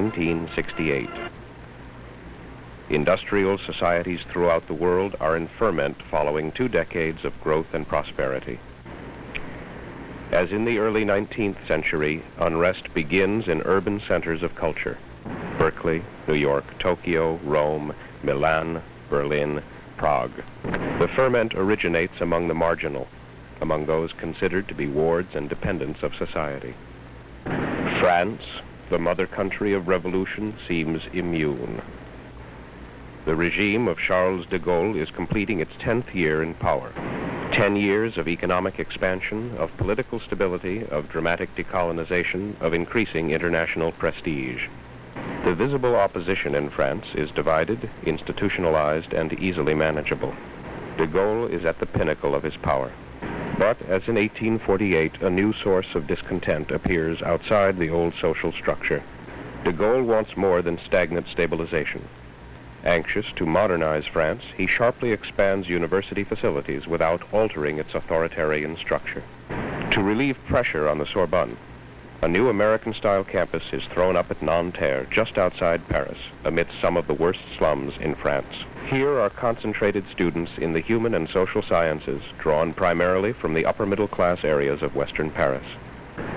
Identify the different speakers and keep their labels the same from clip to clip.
Speaker 1: 1968. Industrial societies throughout the world are in ferment following two decades of growth and prosperity. As in the early 19th century, unrest begins in urban centers of culture. Berkeley, New York, Tokyo, Rome, Milan, Berlin, Prague. The ferment originates among the marginal, among those considered to be wards and dependents of society. France, the mother country of revolution, seems immune. The regime of Charles de Gaulle is completing its 10th year in power. 10 years of economic expansion, of political stability, of dramatic decolonization, of increasing international prestige. The visible opposition in France is divided, institutionalized, and easily manageable. De Gaulle is at the pinnacle of his power. But as in 1848, a new source of discontent appears outside the old social structure. De Gaulle wants more than stagnant stabilization. Anxious to modernize France, he sharply expands university facilities without altering its authoritarian structure. To relieve pressure on the Sorbonne, a new American-style campus is thrown up at Nanterre, just outside Paris, amidst some of the worst slums in France. Here are concentrated students in the human and social sciences, drawn primarily from the upper middle class areas of Western Paris.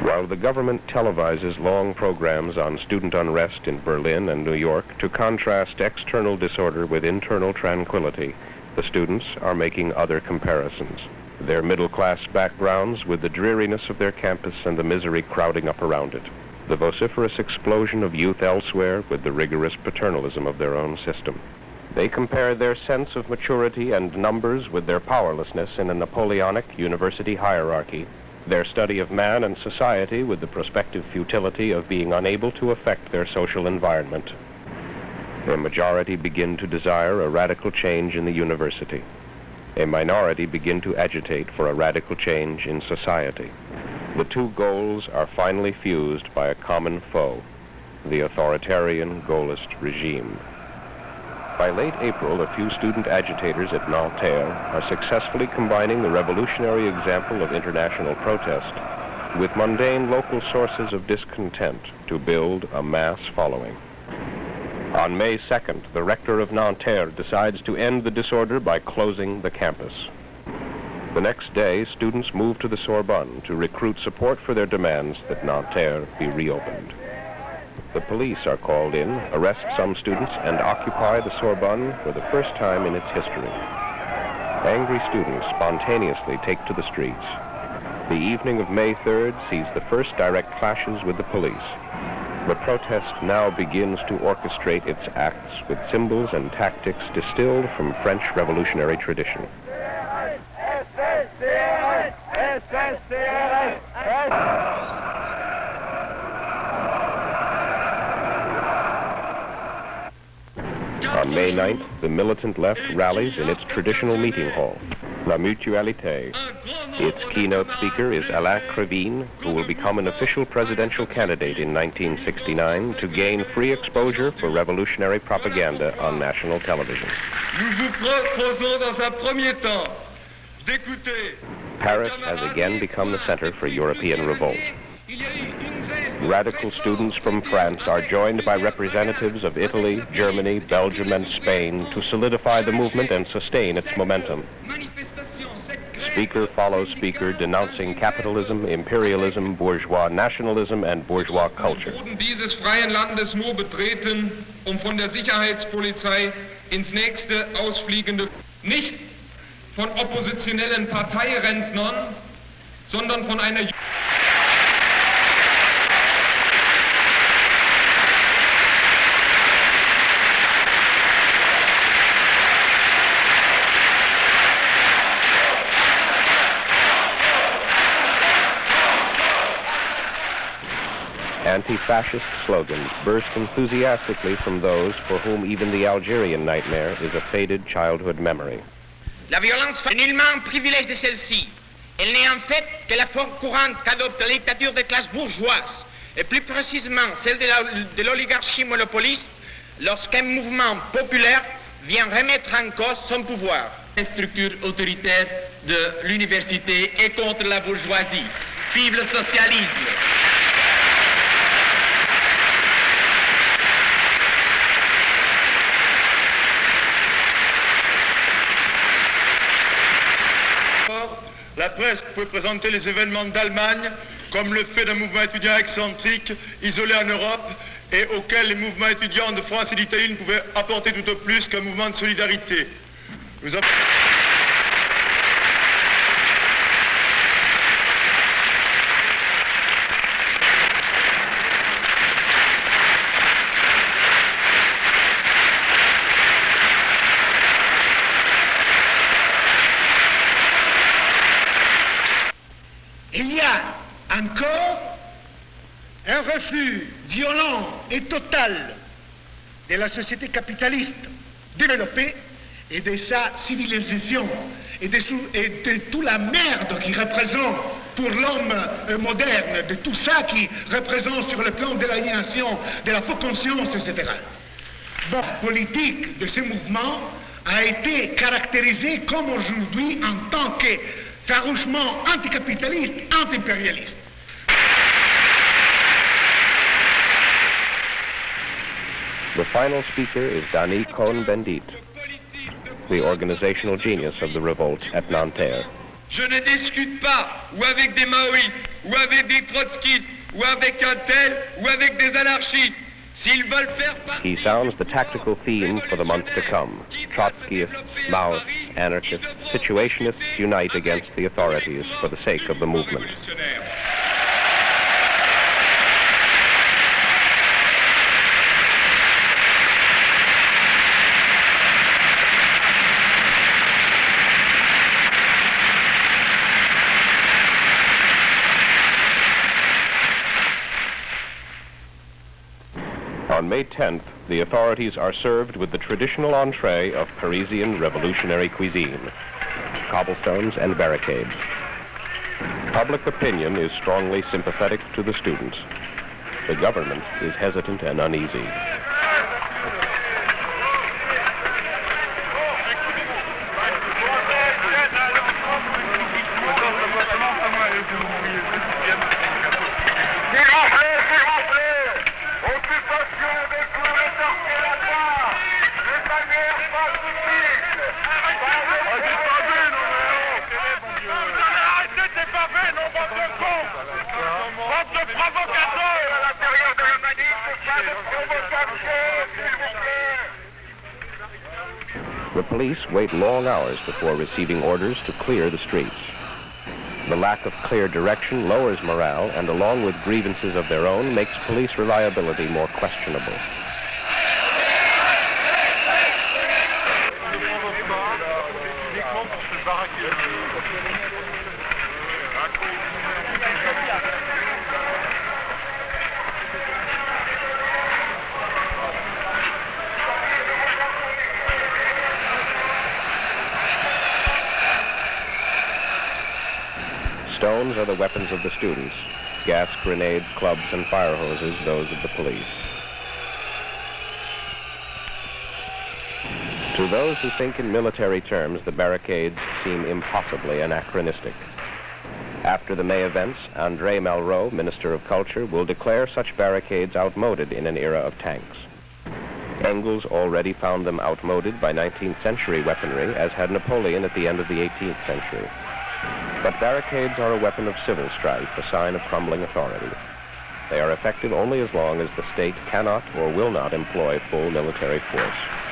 Speaker 1: While the government televises long programs on student unrest in Berlin and New York to contrast external disorder with internal tranquility, the students are making other comparisons. Their middle-class backgrounds with the dreariness of their campus and the misery crowding up around it. The vociferous explosion of youth elsewhere with the rigorous paternalism of their own system. They compare their sense of maturity and numbers with their powerlessness in a Napoleonic university hierarchy their study of man and society with the prospective futility of being unable to affect their social environment. A majority begin to desire a radical change in the university. A minority begin to agitate for a radical change in society. The two goals are finally fused by a common foe, the authoritarian Gaullist regime. By late April, a few student agitators at Nanterre are successfully combining the revolutionary example of international protest with mundane local sources of discontent to build a mass following. On May 2nd, the rector of Nanterre decides to end the disorder by closing the campus. The next day, students move to the Sorbonne to recruit support for their demands that Nanterre be reopened. The police are called in, arrest some students, and occupy the Sorbonne for the first time in its history. Angry students spontaneously take to the streets. The evening of May 3rd sees the first direct clashes with the police. The protest now begins to orchestrate its acts with symbols and tactics distilled from French revolutionary tradition. On May 9th, the militant left rallies in its traditional meeting hall, La Mutualité. Its keynote speaker is Alain Krivine, who will become an official presidential candidate in 1969 to gain free exposure for revolutionary propaganda on national television. Paris has again become the center for European revolt. Radical students from France are joined by representatives of Italy, Germany, Belgium, and Spain to solidify the movement and sustain its momentum. Speaker follows speaker denouncing capitalism, imperialism, bourgeois nationalism, and bourgeois culture.
Speaker 2: dieses freien Landes nur betreten, um von der Sicherheitspolizei ins nächste ausfliegende, nicht von oppositionellen Parteirentnern, sondern von einer
Speaker 1: Anti-fascist slogans burst enthusiastically from those for whom even the Algerian nightmare is a faded childhood memory.
Speaker 3: La violence n'est nullement un privilège de celle-ci. Elle n'est en fait que la forme courante qu'adopte la dictature des classes bourgeoises, et plus précisément celle de l'oligarchie monopoliste, lorsqu'un mouvement populaire vient remettre en cause son pouvoir.
Speaker 4: La structure autoritaire de l'université est contre la bourgeoisie. Vive le socialisme
Speaker 5: La presse peut présenter les événements d'Allemagne comme le fait d'un mouvement étudiant excentrique, isolé en Europe, et auquel les mouvements étudiants de France et d'Italie ne pouvaient apporter tout au plus qu'un mouvement de solidarité.
Speaker 6: Il y a encore un violent et total de la société capitaliste développée et de sa civilisation et de, et toute la merde qui représente pour l'homme euh, moderne, de tout ça qui représente sur le plan de l'aliénation, de la fausse conscience, etc. La politique de ce mouvement a été caractérisée comme aujourd'hui en tant que farouchement anticapitaliste, anti-impérialiste.
Speaker 1: The final speaker is Dany Cohn-Bendit, the organizational genius of the revolt at Nanterre.
Speaker 2: Je ne discute pas ou avec des maoïstes, ou avec des trotskistes, ou avec un tel, ou avec des anarchistes. S'ils veulent faire partie...
Speaker 1: He sounds the tactical theme for the months to come. Trotskyists, Maoists, anarchists, situationists unite against the authorities for the sake of the movement. On May 10th, the authorities are served with the traditional entree of Parisian revolutionary cuisine, cobblestones and barricades. Public opinion is strongly sympathetic to the students. The government is hesitant and uneasy. Wait long hours before receiving orders to clear the streets. The lack of clear direction lowers morale and along with grievances of their own makes police reliability more questionable. Are the weapons of the students. Gas grenades, clubs, and fire hoses, those of the police. To those who think in military terms, the barricades seem impossibly anachronistic. After the May events, Andre Malraux, Minister of Culture, will declare such barricades outmoded in an era of tanks. Engels already found them outmoded by 19th century weaponry, as had Napoleon at the end of the 18th century. But barricades are a weapon of civil strife, a sign of crumbling authority. They are effective only as long as the state cannot or will not employ full military force.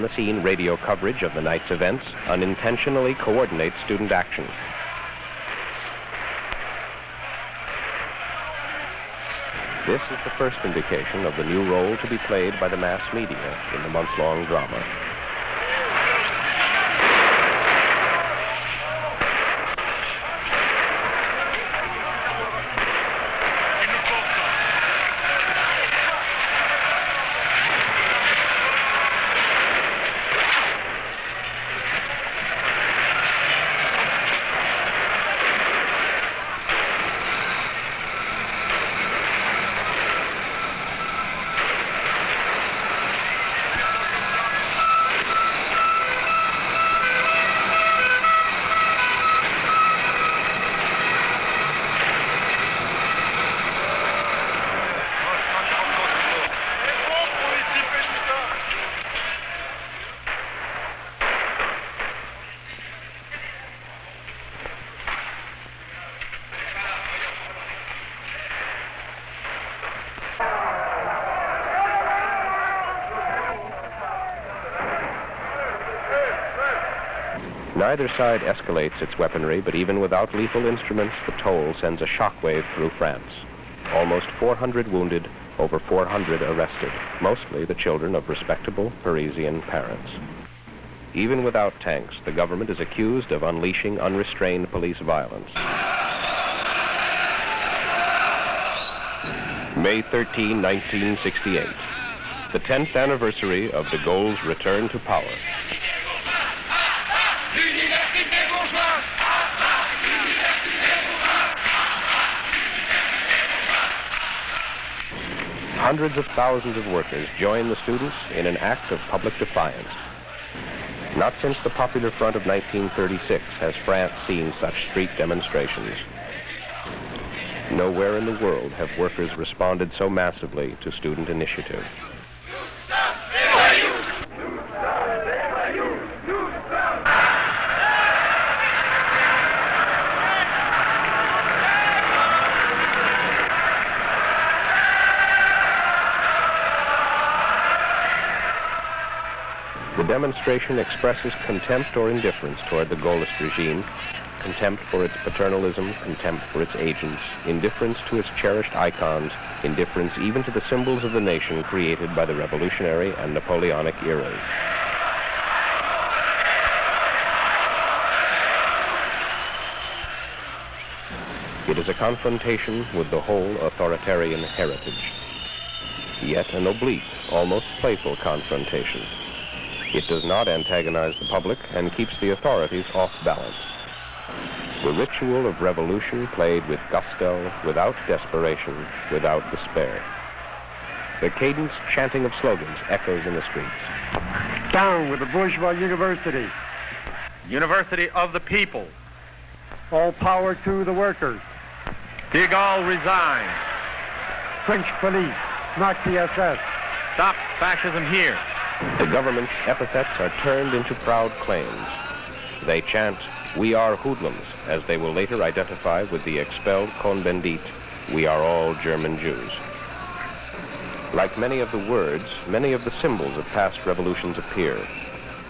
Speaker 1: On-the-scene radio coverage of the night's events unintentionally coordinates student action. This is the first indication of the new role to be played by the mass media in the month-long drama. Neither side escalates its weaponry, but even without lethal instruments, the toll sends a shockwave through France. Almost 400 wounded, over 400 arrested, mostly the children of respectable Parisian parents. Even without tanks, the government is accused of unleashing unrestrained police violence. May 13, 1968, the 10th anniversary of de Gaulle's return to power. Hundreds of thousands of workers join the students in an act of public defiance. Not since the Popular Front of 1936 has France seen such street demonstrations. Nowhere in the world have workers responded so massively to student initiative. Demonstration expresses contempt or indifference toward the Gaullist regime, contempt for its paternalism, contempt for its agents, indifference to its cherished icons, indifference even to the symbols of the nation created by the revolutionary and Napoleonic eras. It is a confrontation with the whole authoritarian heritage, yet an oblique, almost playful confrontation. It does not antagonize the public and keeps the authorities off balance. The ritual of revolution played with gusto, without desperation, without despair. The cadenced chanting of slogans echoes in the streets.
Speaker 7: Down with the bourgeois university.
Speaker 8: University of the people.
Speaker 7: All power to the workers.
Speaker 8: De Gaulle resign.
Speaker 7: French police. Nazi SS.
Speaker 8: Stop fascism here.
Speaker 1: The government's epithets are turned into proud claims. They chant, we are hoodlums, as they will later identify with the expelled Cohn-Bendit, we are all German Jews. Like many of the words, many of the symbols of past revolutions appear.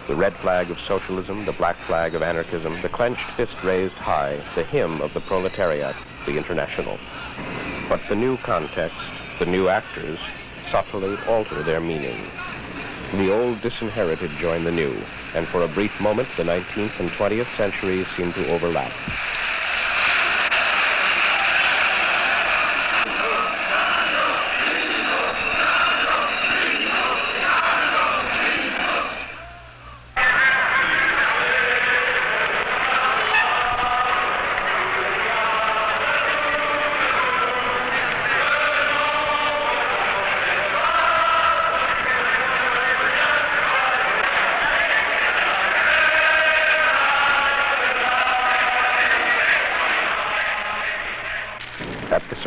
Speaker 1: The red flag of socialism, the black flag of anarchism, the clenched fist raised high, the hymn of the proletariat, the international. But the new context, the new actors, subtly alter their meaning. The old disinherited joined the new, and for a brief moment, the 19th and 20th centuries seemed to overlap.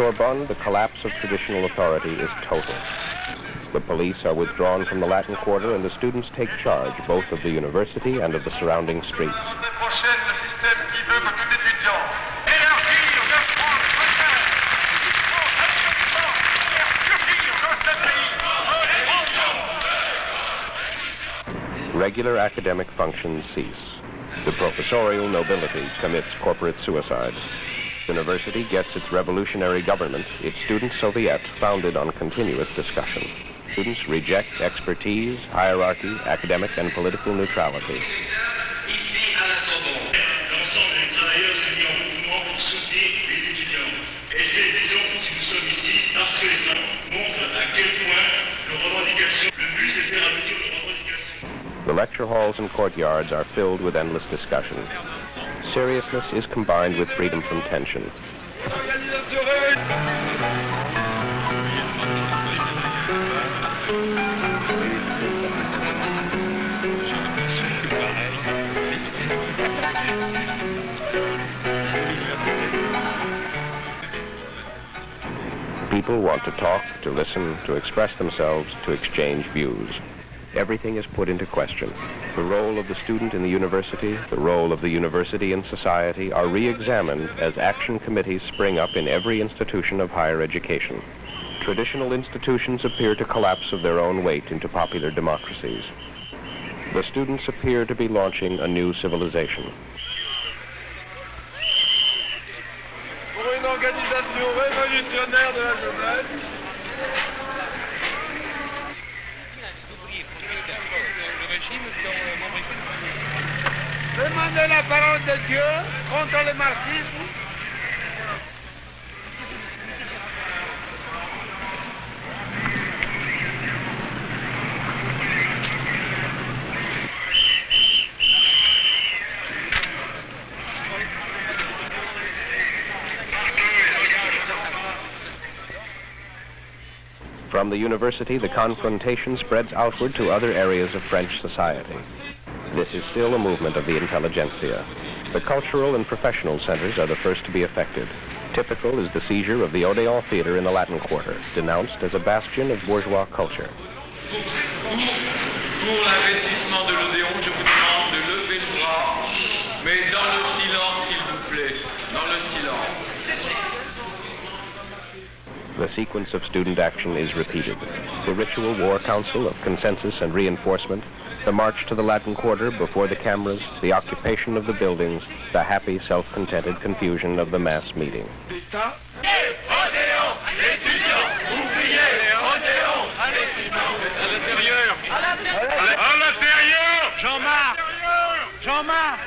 Speaker 1: Sorbonne, the collapse of traditional authority is total. The police are withdrawn from the Latin Quarter and the students take charge both of the university and of the surrounding streets. regular academic functions cease. The professorial nobility commits corporate suicide. University gets its revolutionary government, its student soviet founded on continuous discussion. Students reject expertise, hierarchy, academic and political neutrality. The lecture halls and courtyards are filled with endless discussion. Seriousness is combined with freedom from tension. People want to talk, to listen, to express themselves, to exchange views. Everything is put into question. The role of the student in the university, the role of the university in society are re-examined as action committees spring up in every institution of higher education. Traditional institutions appear to collapse of their own weight into popular democracies. The students appear to be launching a new civilization.
Speaker 9: pour une organisation révolutionnaire de la jeunesse. Demandez la parole de Dieu contre le marxisme.
Speaker 1: From the university, the confrontation spreads outward to other areas of French society. This is still a movement of the intelligentsia. The cultural and professional centers are the first to be affected. Typical is the seizure of the Odeon Theater in the Latin Quarter, denounced as a bastion of bourgeois culture. The sequence of student action is repeated. The ritual war council of consensus and reinforcement, the march to the Latin Quarter before the cameras, the occupation of the buildings, the happy, self-contented confusion of the mass meeting.
Speaker 9: Jean-Marc. Jean-Marc. Jean-Marc.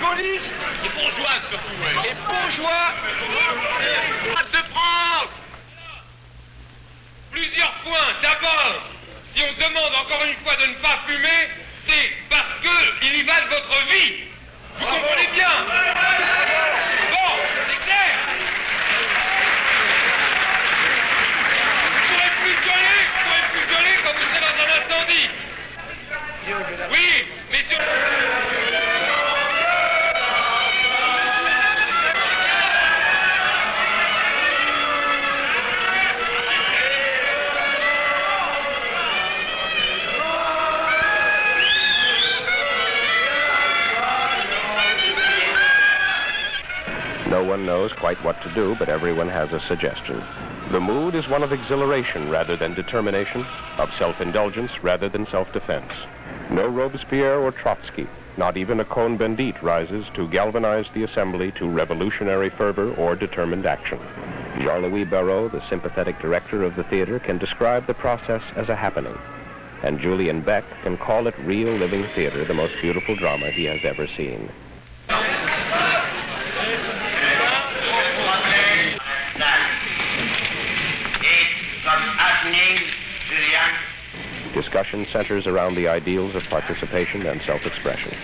Speaker 9: Police. Les bourgeois surtout. Les bourgeois. De France. Plusieurs points. D'abord, si on demande encore une fois de ne pas fumer, c'est parce que il y va de votre vie. Vous comprenez bien Bon,
Speaker 1: to do, but everyone has a suggestion. The mood is one of exhilaration rather than determination, of self-indulgence rather than self-defense. No Robespierre or Trotsky, not even a Cohn-Bendit rises to galvanize the assembly to revolutionary fervor or determined action. Jean-Louis Barrault, the sympathetic director of the theater, can describe the process as a happening. And Julian Beck can call it real living theater, the most beautiful drama he has ever seen. Discussion centers around the ideals of participation and self-expression.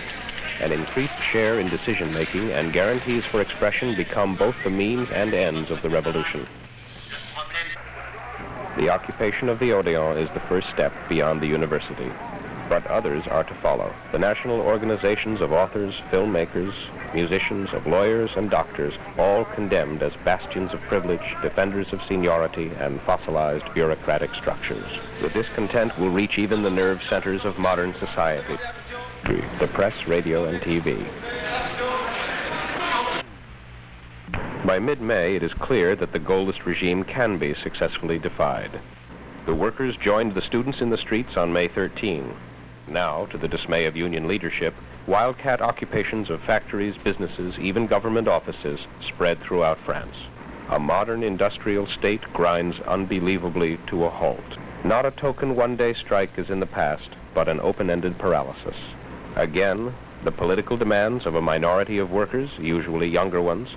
Speaker 1: An increased share in decision-making and guarantees for expression become both the means and ends of the revolution. The occupation of the Odeon is the first step beyond the university, but others are to follow. The national organizations of authors, filmmakers, musicians, of lawyers and doctors, all condemned as bastions of privilege, defenders of seniority, and fossilized bureaucratic structures. The discontent will reach even the nerve centers of modern society, the press, radio, and TV. By mid-May, it is clear that the Gaullist regime can be successfully defied. The workers joined the students in the streets on May 13. Now, to the dismay of union leadership, wildcat occupations of factories, businesses, even government offices spread throughout France. A modern industrial state grinds unbelievably to a halt. Not a token one-day strike is in the past, but an open-ended paralysis. Again, the political demands of a minority of workers, usually younger ones,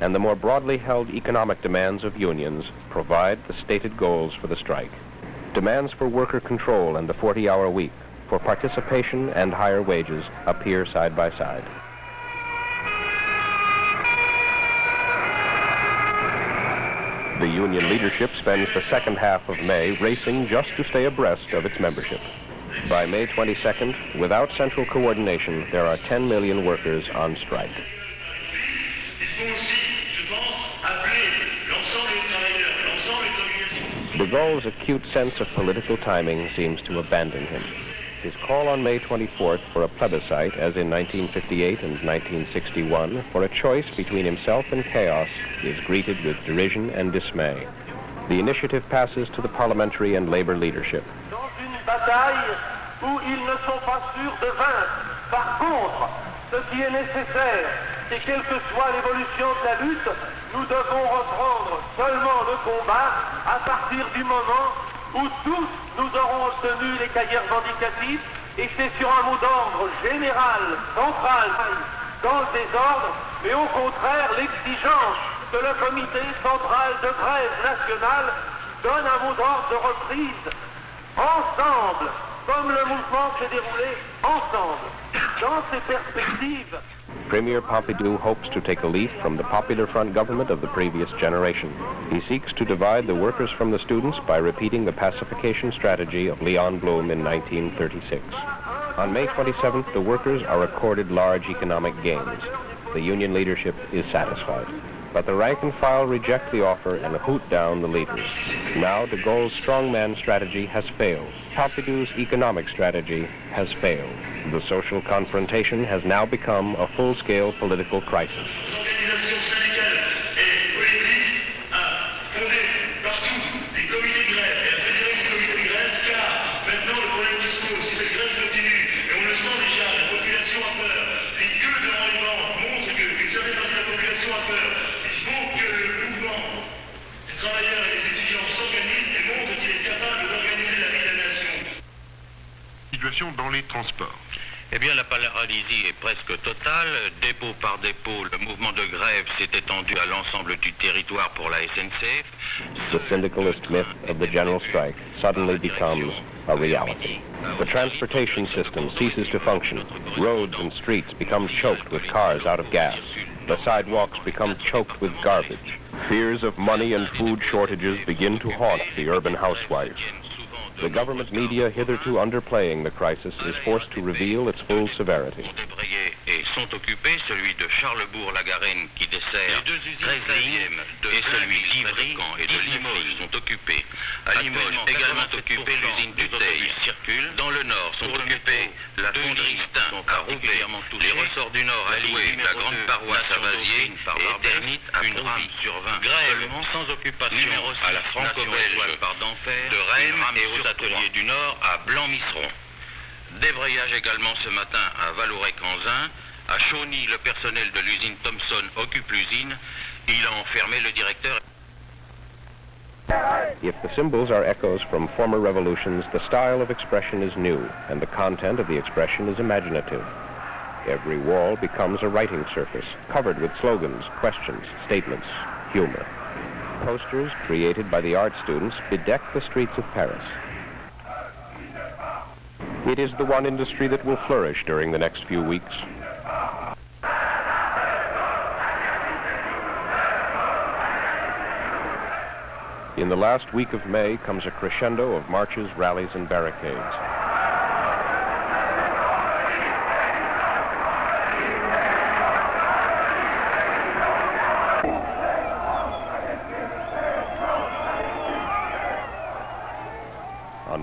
Speaker 1: and the more broadly held economic demands of unions provide the stated goals for the strike. Demands for worker control and the 40-hour week, for participation and higher wages appear side by side. The union leadership spends the second half of May racing just to stay abreast of its membership. By May 22nd, without central coordination, there are 10 million workers on strike. De Gaulle's acute sense of political timing seems to abandon him. His call on May 24th for a plebiscite, as in 1958 and 1961, for a choice between himself and chaos, is greeted with derision and dismay. The initiative passes to the parliamentary and labor leadership.
Speaker 10: Nous devons reprendre seulement le combat à partir du moment où tous nous aurons obtenu les cahiers revendicatifs et c'est sur un mot d'ordre général, central, dans le désordre, mais au contraire l'exigence que le comité central de grève nationale donne un mot d'ordre de reprise ensemble, comme le mouvement s'est déroulé ensemble. Dans ces perspectives,
Speaker 1: Premier Pompidou hopes to take a leaf from the Popular Front government of the previous generation. He seeks to divide the workers from the students by repeating the pacification strategy of Leon Blum in 1936. On May 27th, the workers are accorded large economic gains. The union leadership is satisfied. But the rank and file reject the offer and hoot down the leaders. Now de Gaulle's strongman strategy has failed. Pompidou's economic strategy has failed. The social confrontation has now become a full-scale political crisis.
Speaker 11: Situation dans les transports.
Speaker 12: Eh bien, la paralysie est presque totale. Dépôt par dépôt, le mouvement de grève s'est étendu à l'ensemble du territoire pour la SNCF.
Speaker 1: The syndicalist myth of the general strike suddenly becomes a reality. The transportation system ceases to function. Roads and streets become choked with cars out of gas. The sidewalks become choked with garbage. Fears of money and food shortages begin to haunt the urban housewife. The government media, hitherto underplaying the crisis, is forced to reveal its full severity.
Speaker 12: Et sont occupés, celui de Charlebourg-la-Garenne qui dessert 13 lignes et celui d'Ivry et de Limoges sont occupés. À Limoges, également occupé l'usine du Teil. circule. Dans le nord sont occupés la fonderie Stein à Roubaix. Les ressorts du nord alloués la grande paroisse à Vasier et Ternit à Provy. sur 20. Grève sans occupation à la franco-belge de Rennes et aux ateliers du nord à Blanc-Misseron. Débrayage également ce matin à Vallourec-Anzin. À Chauny, le personnel de l'usine Thomson occupe l'usine. Il a enfermé le directeur.
Speaker 1: If the symbols are echoes from former revolutions, the style of expression is new, and the content of the expression is imaginative. Every wall becomes a writing surface, covered with slogans, questions, statements, humor. Posters created by the art students bedeck the streets of Paris. It is the one industry that will flourish during the next few weeks. In the last week of May comes a crescendo of marches, rallies, and barricades.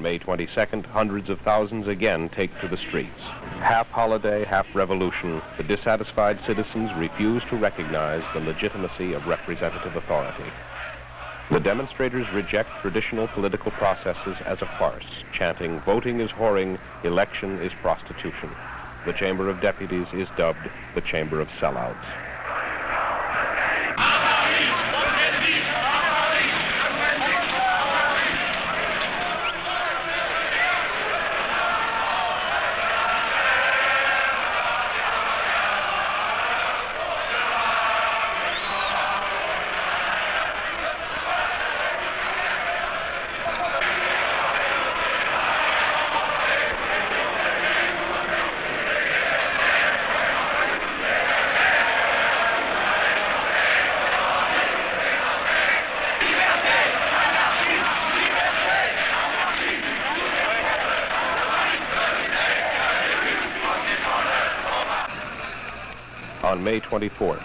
Speaker 1: May 22nd, hundreds of thousands again take to the streets. Half holiday, half revolution, the dissatisfied citizens refuse to recognize the legitimacy of representative authority. The demonstrators reject traditional political processes as a farce, chanting, voting is whoring, election is prostitution. The Chamber of Deputies is dubbed the Chamber of Sellouts. May 24th,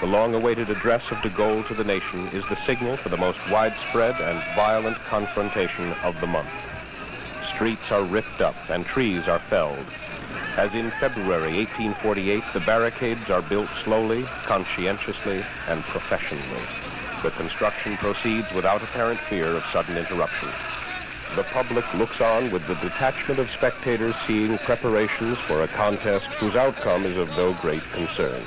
Speaker 1: the long-awaited address of de Gaulle to the nation is the signal for the most widespread and violent confrontation of the month. Streets are ripped up and trees are felled. As in February 1848, the barricades are built slowly, conscientiously, and professionally. The construction proceeds without apparent fear of sudden interruption. The public looks on with the detachment of spectators seeing preparations for a contest whose outcome is of no great concern.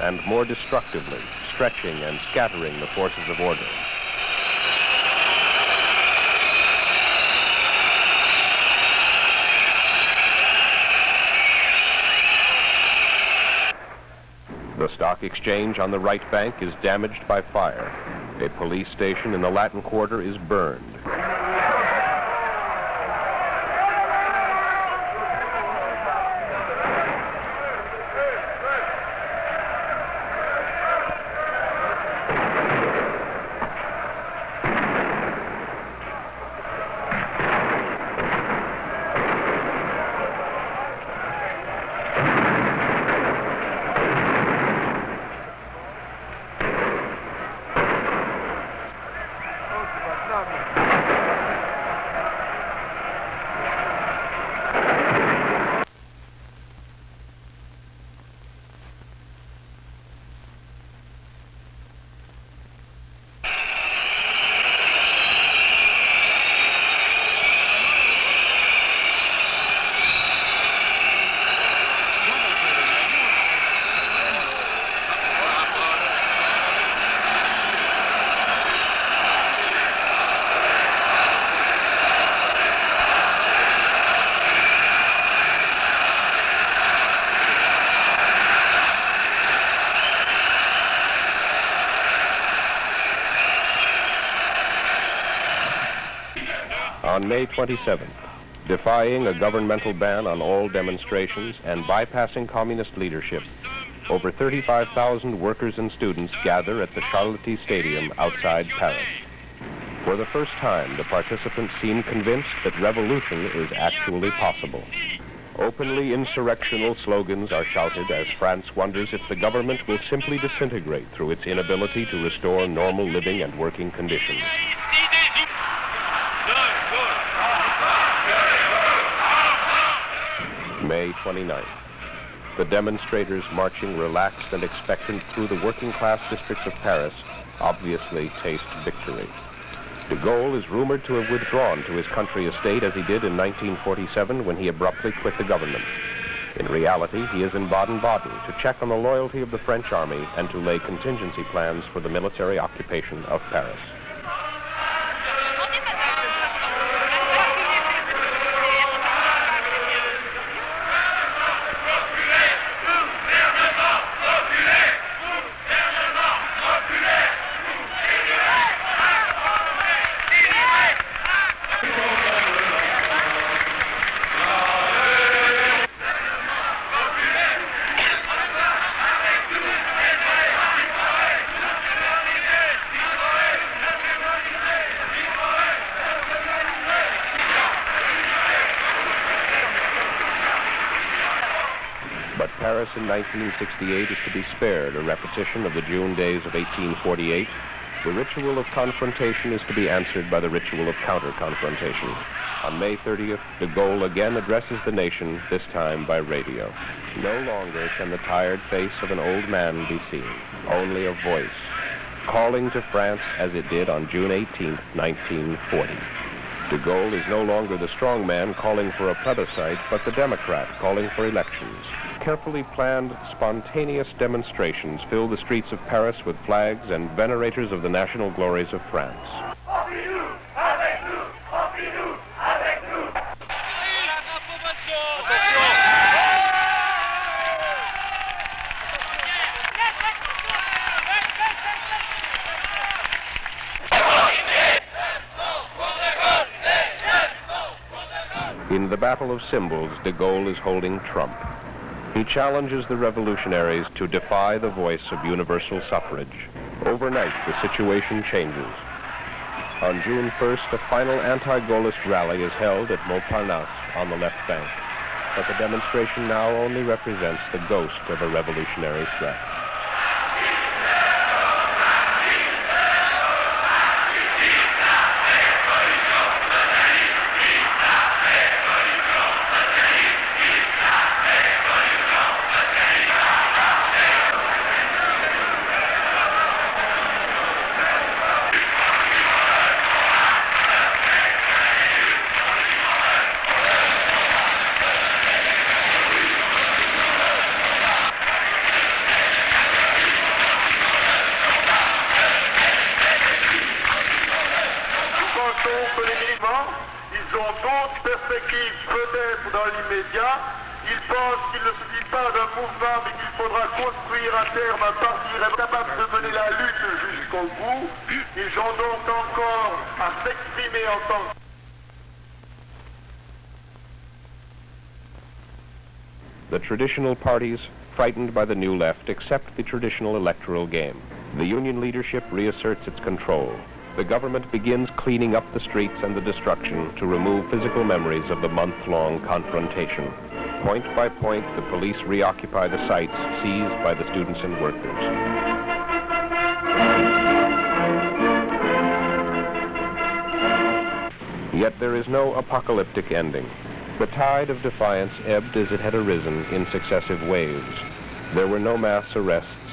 Speaker 1: And more destructively, stretching and scattering the forces of order. The stock exchange on the right bank is damaged by fire. A police station in the Latin Quarter is burned. On May 27th, defying a governmental ban on all demonstrations and bypassing communist leadership, over 35,000 workers and students gather at the Charléty Stadium outside Paris. For the first time, the participants seem convinced that revolution is actually possible. Openly insurrectional slogans are shouted as France wonders if the government will simply disintegrate through its inability to restore normal living and working conditions. May 29th. The demonstrators marching relaxed and expectant through the working class districts of Paris obviously taste victory. De Gaulle is rumored to have withdrawn to his country estate as he did in 1947 when he abruptly quit the government. In reality, he is in Baden-Baden to check on the loyalty of the French army and to lay contingency plans for the military occupation of Paris. 1968 is to be spared a repetition of the June days of 1848. The ritual of confrontation is to be answered by the ritual of counter-confrontation. On May 30th, de Gaulle again addresses the nation, this time by radio. No longer can the tired face of an old man be seen, only a voice, calling to France as it did on June 18, 1940. De Gaulle is no longer the strong man calling for a plebiscite, but the Democrat calling for elections. Carefully planned, spontaneous demonstrations fill the streets of Paris with flags and venerators of the national glories of France. In the battle of symbols, de Gaulle is holding trump. He challenges the revolutionaries to defy the voice of universal suffrage. Overnight, the situation changes. On June 1st, a final anti-Gaullist rally is held at Montparnasse on the left bank. But the demonstration now only represents the ghost of a revolutionary threat. Traditional parties, frightened by the new left, accept the traditional electoral game. The union leadership reasserts its control. The government begins cleaning up the streets and the destruction to remove physical memories of the month-long confrontation. Point by point, the police reoccupy the sites seized by the students and workers. Yet there is no apocalyptic ending. The tide of defiance ebbed as it had arisen in successive waves. There were no mass arrests,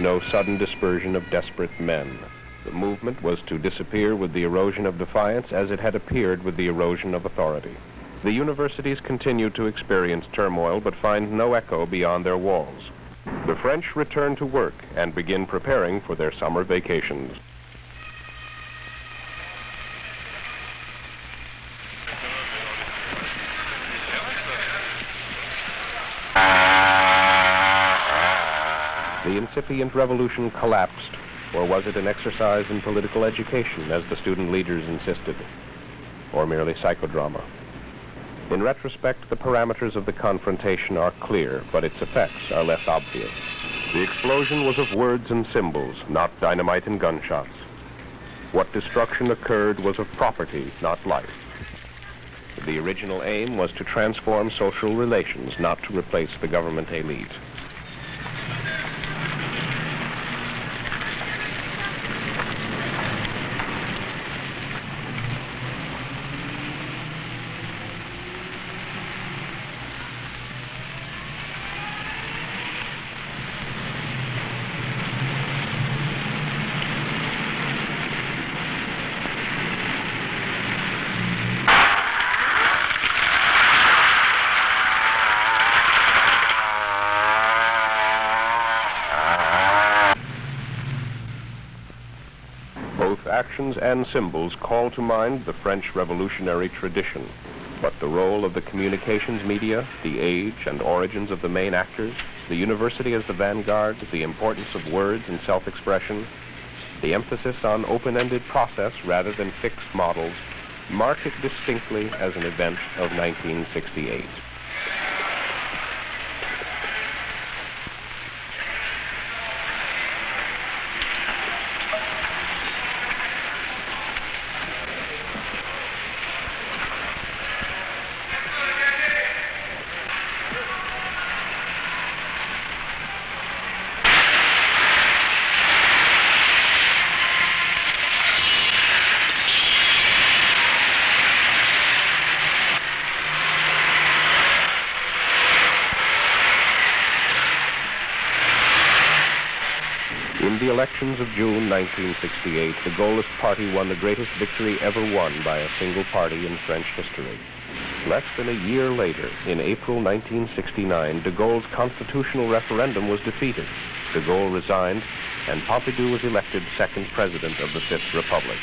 Speaker 1: no sudden dispersion of desperate men. The movement was to disappear with the erosion of defiance as it had appeared with the erosion of authority. The universities continue to experience turmoil but find no echo beyond their walls. The French return to work and begin preparing for their summer vacations. The incipient revolution collapsed, or was it an exercise in political education, as the student leaders insisted, or merely psychodrama? In retrospect, the parameters of the confrontation are clear, but its effects are less obvious. The explosion was of words and symbols, not dynamite and gunshots. What destruction occurred was of property, not life. The original aim was to transform social relations, not to replace the government elite. Actions, and symbols call to mind the French revolutionary tradition. But the role of the communications media, the age and origins of the main actors, the university as the vanguard, the importance of words and self-expression, the emphasis on open-ended process rather than fixed models, mark it distinctly as an event of 1968. In the elections of June 1968, the Gaullist Party won the greatest victory ever won by a single party in French history. Less than a year later, in April 1969, de Gaulle's constitutional referendum was defeated. De Gaulle resigned, and Pompidou was elected second president of the Fifth Republic.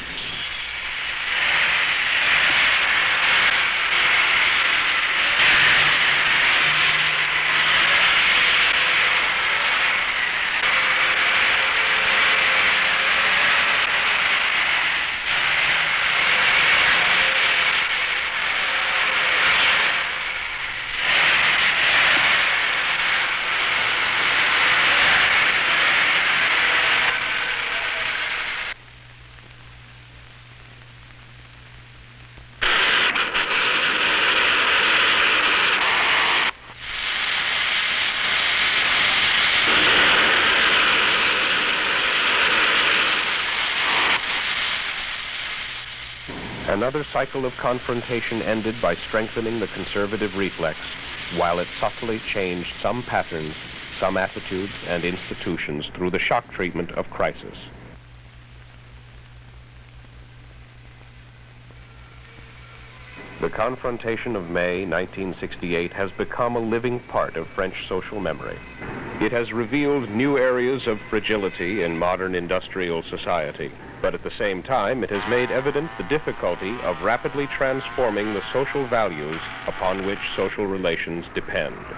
Speaker 1: Another cycle of confrontation ended by strengthening the conservative reflex, while it subtly changed some patterns, some attitudes and institutions through the shock treatment of crisis. The confrontation of May 1968 has become a living part of French social memory. It has revealed new areas of fragility in modern industrial society, but at the same time, it has made evident the difficulty of rapidly transforming the social values upon which social relations depend.